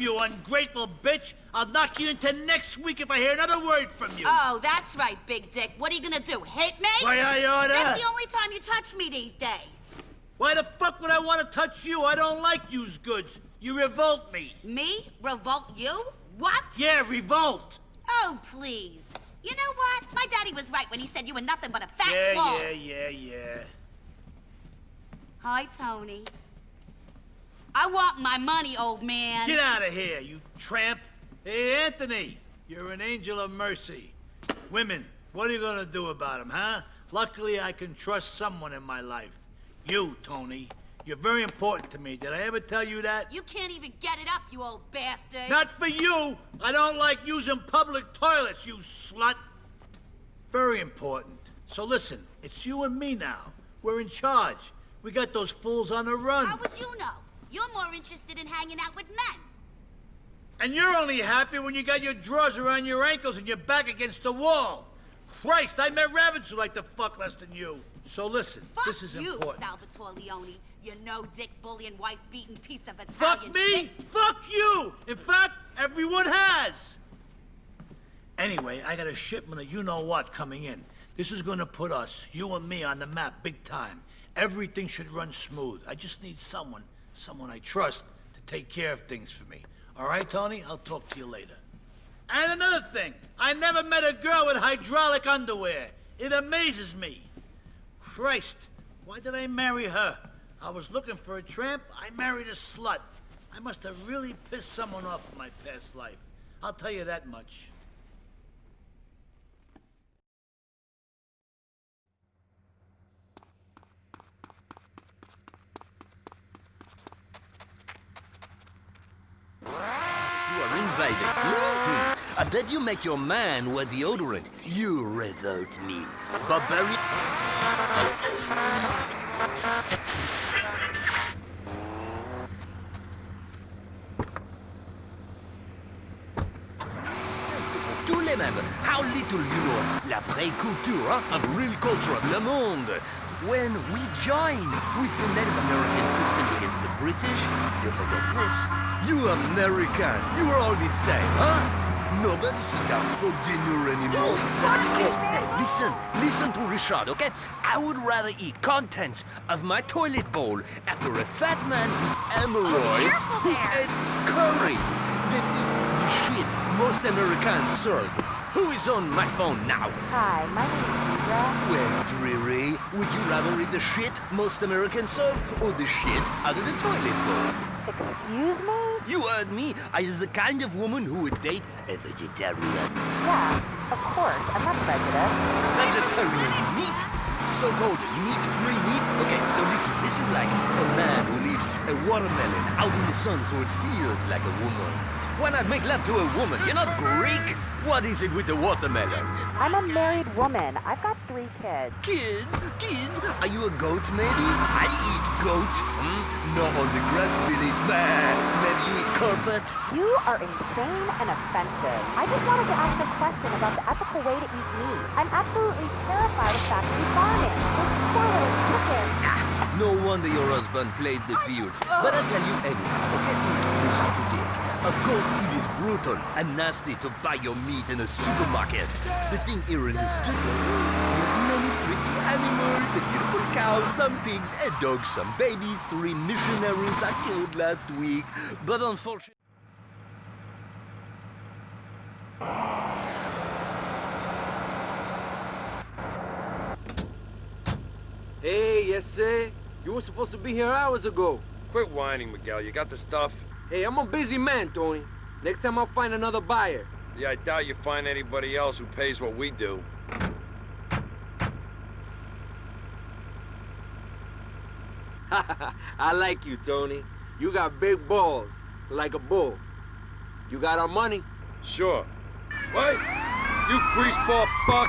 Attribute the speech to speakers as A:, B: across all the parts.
A: you ungrateful bitch! I'll knock you into next week if I hear another word from you!
B: Oh, that's right, Big Dick. What are you gonna do, hit me?
A: Why, I oughta...
C: That's the only time you touch me these days.
A: Why the fuck would I want to touch you? I don't like used goods. You revolt me.
B: Me? Revolt you? What?
A: Yeah, revolt.
B: Oh, please. You know what? My daddy was right when he said you were nothing but a fat
A: Yeah,
B: swall.
A: yeah, yeah, yeah.
B: Hi, Tony. I want my money, old man.
A: Get out of here, you tramp. Hey, Anthony, you're an angel of mercy. Women, what are you gonna do about them, huh? Luckily, I can trust someone in my life. You, Tony. You're very important to me. Did I ever tell you that?
B: You can't even get it up, you old bastard.
A: Not for you! I don't like using public toilets, you slut! Very important. So listen, it's you and me now. We're in charge. We got those fools on the run.
B: How would you know? You're more interested in hanging out with men.
A: And you're only happy when you got your drawers around your ankles and your back against the wall. Christ, I met rabbits who like to fuck less than you. So listen,
B: Fuck
A: this is
B: you,
A: important.
B: Salvatore Leone. You no-dick, bullying, wife-beating piece of Italian
A: Fuck me!
B: shit.
A: Fuck you! In fact, everyone has! Anyway, I got a shipment of you-know-what coming in. This is gonna put us, you and me, on the map big time. Everything should run smooth. I just need someone, someone I trust, to take care of things for me. All right, Tony? I'll talk to you later. And another thing, I never met a girl with hydraulic underwear. It amazes me. Christ, why did I marry her? I was looking for a tramp, I married a slut. I must have really pissed someone off in my past life. I'll tell you that much.
D: You Hmm. I bet you make your man wear deodorant. You revolt me. Barbarian. Tous les mêmes. How little you know la vraie culture of real culture of le monde. When we join with the Native Americans to fight against the British, you forget this. You American, you are all the same, huh? Nobody sit down for dinner anymore. Hey, listen, listen to Richard, okay? I would rather eat contents of my toilet bowl after a fat man with hemorrhoids
B: careful
D: who ate curry than eat the shit most Americans serve. Who is on my phone now?
E: Hi, my name is Deidre.
D: Well, Dreary, would you rather eat the shit most Americans serve or the shit out of the toilet bowl?
E: Excuse me?
D: You heard me. I is the kind of woman who would date a vegetarian.
E: Yeah, of course. I'm not prejudiced.
D: Vegetarian meat? So-called meat-free meat? Okay, so listen, this is like a man who leaves a watermelon out in the sun so it feels like a woman. Why not make love to a woman? You're not Greek. What is it with the watermelon?
E: I'm a married woman. I've got three kids.
D: Kids? Kids? Are you a goat, maybe? I eat goat. Hmm? Not on the grass, Billy. Bah, maybe you eat carpet.
E: You are insane and offensive. I just wanted to ask a question about the ethical way to eat meat. I'm absolutely terrified of factory farming. Those poor little chickens.
D: Ah, no wonder your husband played the field. But I'll tell you anyhow, okay? Listen to this. Of course, it is brutal and nasty to buy your meat in a supermarket. The thing here in the studio, we have many pretty animals, a beautiful cow, some pigs, a dog, some babies, three missionaries I killed last week. But unfortunately...
F: Hey, yes, sir. You were supposed to be here hours ago.
G: Quit whining, Miguel. You got the stuff?
F: Hey, I'm a busy man, Tony. Next time I'll find another buyer.
G: Yeah, I doubt you find anybody else who pays what we do.
F: I like you, Tony. You got big balls, like a bull. You got our money?
G: Sure. What? You greaseball fuck!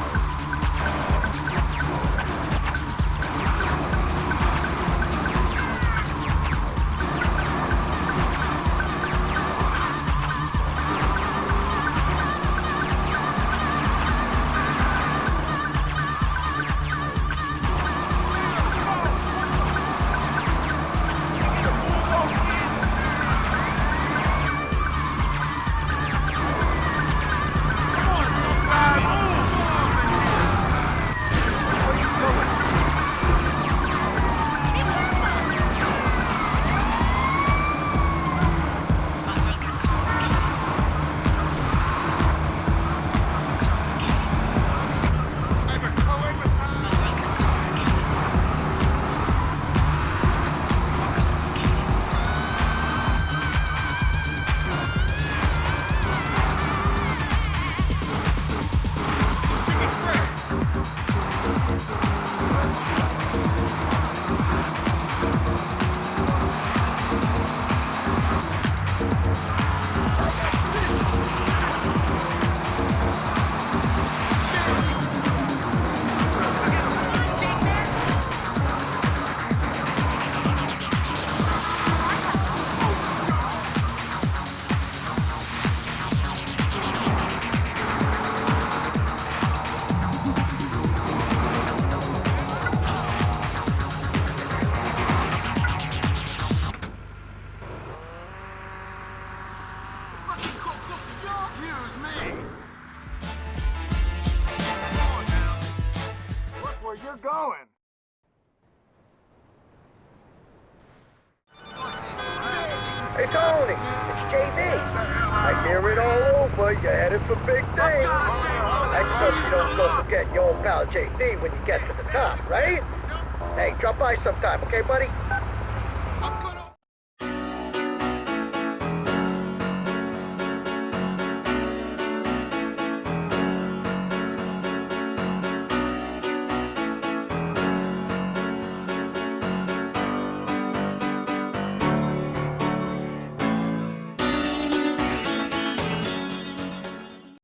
A: you're going.
H: Hey Tony, it's JD. I hear it all over. You're headed for big things. Up, you don't go forget your old pal JD when you get to the top, right? Hey, drop by sometime, okay, buddy?